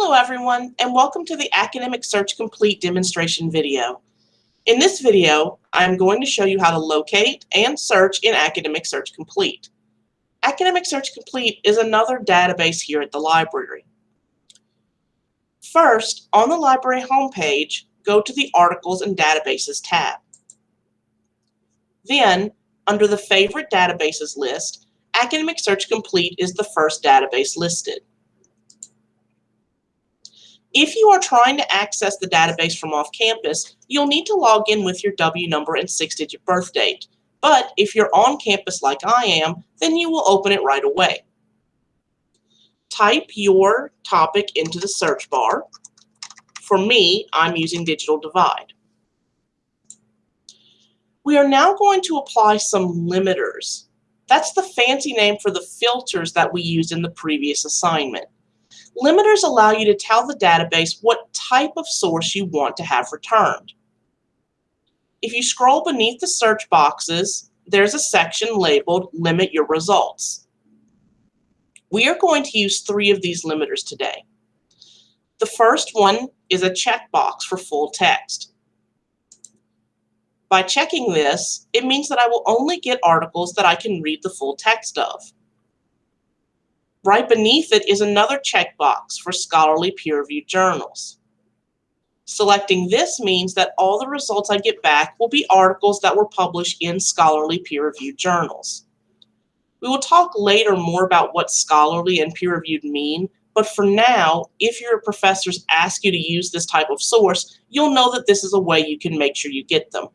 Hello everyone and welcome to the Academic Search Complete demonstration video. In this video, I'm going to show you how to locate and search in Academic Search Complete. Academic Search Complete is another database here at the library. First, on the library homepage, go to the Articles and Databases tab. Then, under the Favorite Databases list, Academic Search Complete is the first database listed. If you are trying to access the database from off campus, you'll need to log in with your W number and six-digit birth date. But if you're on campus like I am, then you will open it right away. Type your topic into the search bar. For me, I'm using Digital Divide. We are now going to apply some limiters. That's the fancy name for the filters that we used in the previous assignment. Limiters allow you to tell the database what type of source you want to have returned. If you scroll beneath the search boxes, there's a section labeled Limit Your Results. We are going to use three of these limiters today. The first one is a checkbox for full text. By checking this, it means that I will only get articles that I can read the full text of. Right beneath it is another checkbox for scholarly peer-reviewed journals. Selecting this means that all the results I get back will be articles that were published in scholarly peer-reviewed journals. We will talk later more about what scholarly and peer-reviewed mean, but for now, if your professors ask you to use this type of source, you'll know that this is a way you can make sure you get them.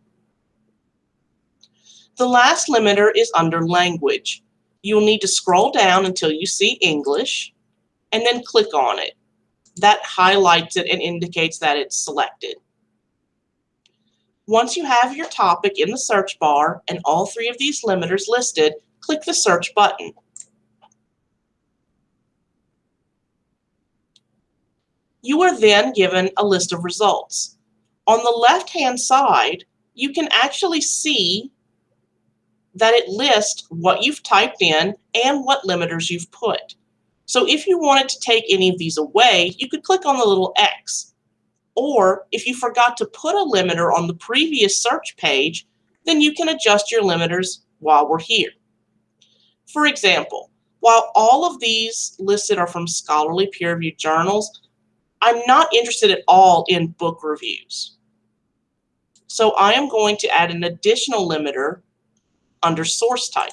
The last limiter is under language you'll need to scroll down until you see English and then click on it. That highlights it and indicates that it's selected. Once you have your topic in the search bar and all three of these limiters listed, click the search button. You are then given a list of results. On the left-hand side, you can actually see that it lists what you've typed in and what limiters you've put. So if you wanted to take any of these away, you could click on the little X. Or if you forgot to put a limiter on the previous search page, then you can adjust your limiters while we're here. For example, while all of these listed are from scholarly peer-reviewed journals, I'm not interested at all in book reviews. So I am going to add an additional limiter under source type.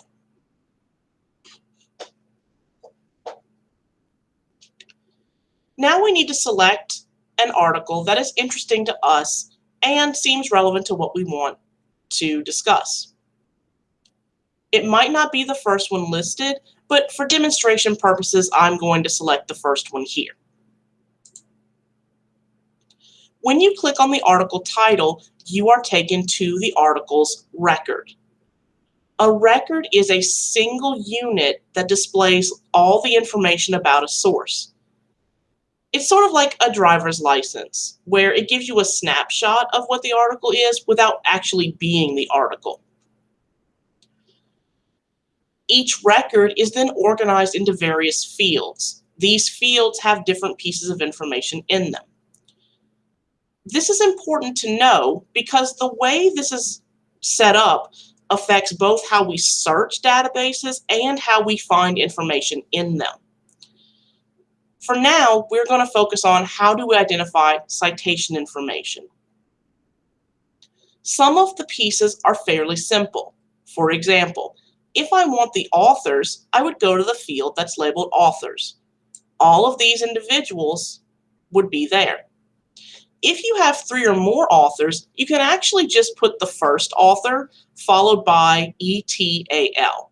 Now we need to select an article that is interesting to us and seems relevant to what we want to discuss. It might not be the first one listed, but for demonstration purposes, I'm going to select the first one here. When you click on the article title, you are taken to the article's record. A record is a single unit that displays all the information about a source. It's sort of like a driver's license, where it gives you a snapshot of what the article is without actually being the article. Each record is then organized into various fields. These fields have different pieces of information in them. This is important to know because the way this is set up affects both how we search databases and how we find information in them. For now, we're going to focus on how do we identify citation information. Some of the pieces are fairly simple. For example, if I want the authors, I would go to the field that's labeled authors. All of these individuals would be there. If you have three or more authors, you can actually just put the first author followed by ETAL.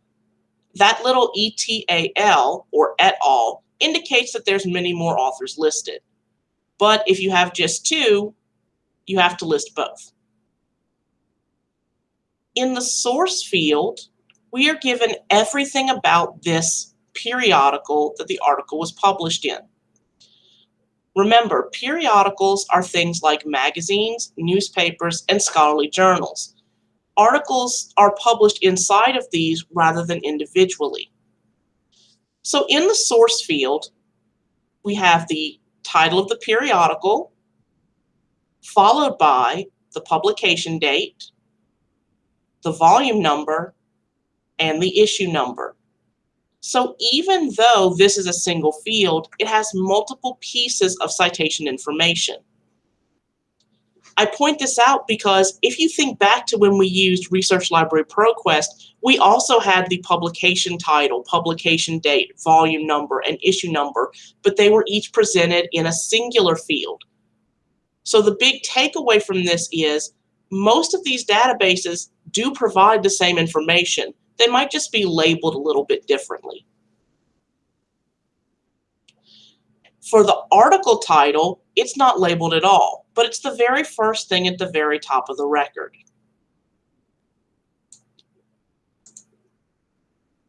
That little ETAL or et al indicates that there's many more authors listed. But if you have just two, you have to list both. In the source field, we are given everything about this periodical that the article was published in. Remember, periodicals are things like magazines, newspapers, and scholarly journals. Articles are published inside of these rather than individually. So in the source field, we have the title of the periodical, followed by the publication date, the volume number, and the issue number. So even though this is a single field, it has multiple pieces of citation information. I point this out because if you think back to when we used Research Library ProQuest, we also had the publication title, publication date, volume number, and issue number, but they were each presented in a singular field. So the big takeaway from this is most of these databases do provide the same information. They might just be labeled a little bit differently. For the article title, it's not labeled at all, but it's the very first thing at the very top of the record.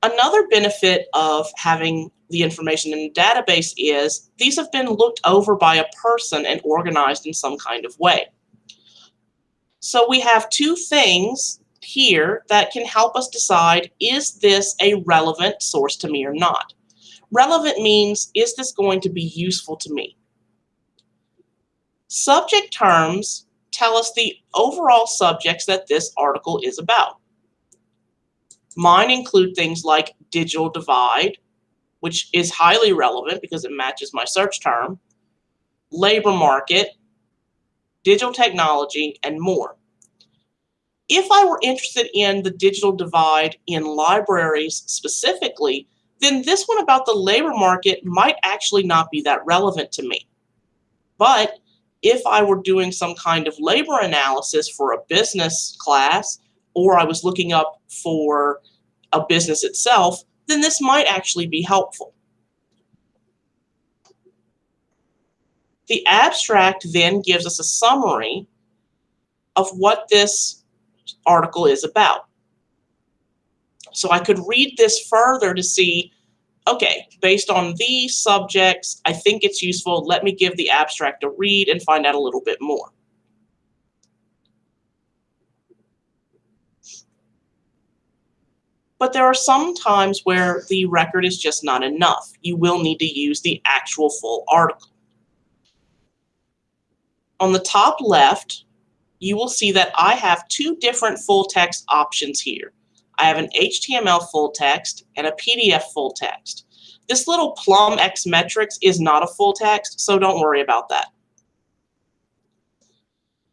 Another benefit of having the information in a database is these have been looked over by a person and organized in some kind of way. So we have two things here that can help us decide, is this a relevant source to me or not? Relevant means, is this going to be useful to me? Subject terms tell us the overall subjects that this article is about. Mine include things like digital divide, which is highly relevant because it matches my search term, labor market, digital technology, and more. If I were interested in the digital divide in libraries specifically, then this one about the labor market might actually not be that relevant to me. But if I were doing some kind of labor analysis for a business class, or I was looking up for a business itself, then this might actually be helpful. The abstract then gives us a summary of what this article is about. So I could read this further to see, okay, based on these subjects, I think it's useful. Let me give the abstract a read and find out a little bit more. But there are some times where the record is just not enough. You will need to use the actual full article. On the top left, you will see that I have two different full text options here. I have an HTML full text and a PDF full text. This little PlumX metrics is not a full text, so don't worry about that.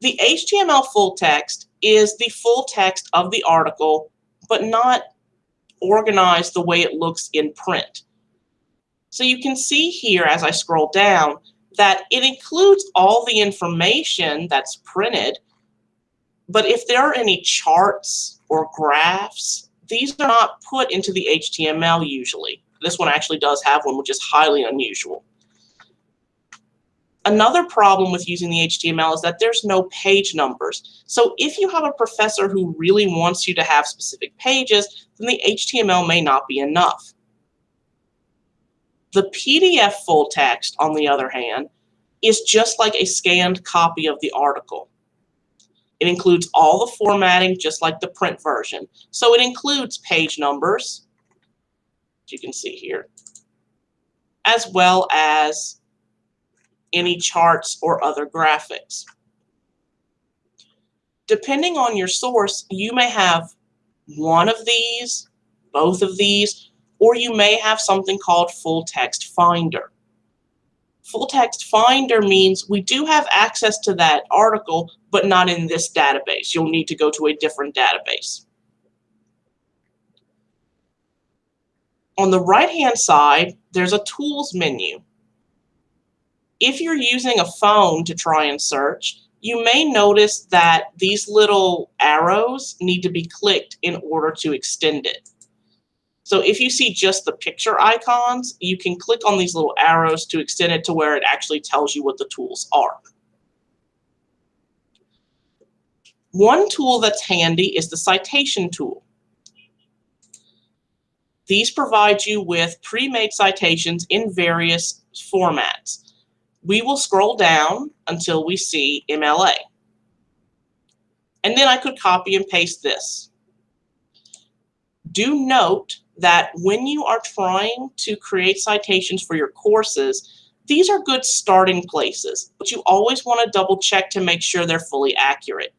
The HTML full text is the full text of the article, but not organized the way it looks in print. So you can see here as I scroll down that it includes all the information that's printed, but if there are any charts or graphs, these are not put into the HTML usually. This one actually does have one, which is highly unusual. Another problem with using the HTML is that there's no page numbers. So if you have a professor who really wants you to have specific pages, then the HTML may not be enough. The PDF full text, on the other hand, is just like a scanned copy of the article. It includes all the formatting, just like the print version. So it includes page numbers, as you can see here, as well as any charts or other graphics. Depending on your source, you may have one of these, both of these, or you may have something called Full Text Finder. Full Text Finder means we do have access to that article, but not in this database. You'll need to go to a different database. On the right-hand side, there's a Tools menu. If you're using a phone to try and search, you may notice that these little arrows need to be clicked in order to extend it. So if you see just the picture icons, you can click on these little arrows to extend it to where it actually tells you what the tools are. One tool that's handy is the citation tool. These provide you with pre-made citations in various formats. We will scroll down until we see MLA. And then I could copy and paste this. Do note that when you are trying to create citations for your courses, These are good starting places, but you always want to double check to make sure they're fully accurate.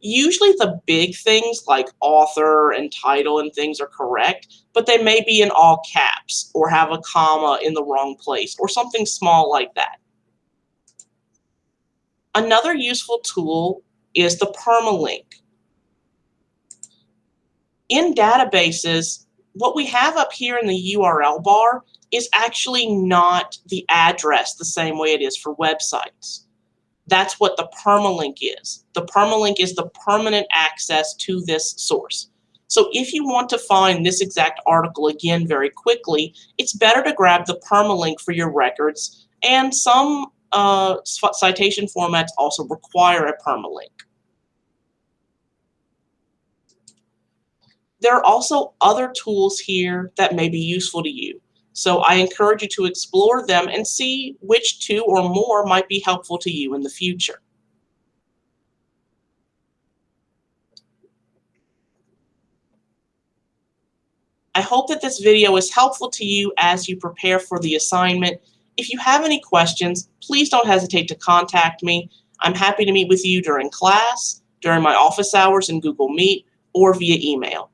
Usually the big things like author and title and things are correct, but they may be in all caps or have a comma in the wrong place or something small like that. Another useful tool is the permalink. In databases, what we have up here in the URL bar is actually not the address the same way it is for websites. That's what the permalink is. The permalink is the permanent access to this source. So if you want to find this exact article again very quickly, it's better to grab the permalink for your records, and some uh, citation formats also require a permalink. There are also other tools here that may be useful to you. So I encourage you to explore them and see which two or more might be helpful to you in the future. I hope that this video is helpful to you as you prepare for the assignment. If you have any questions, please don't hesitate to contact me. I'm happy to meet with you during class, during my office hours in Google Meet, or via email.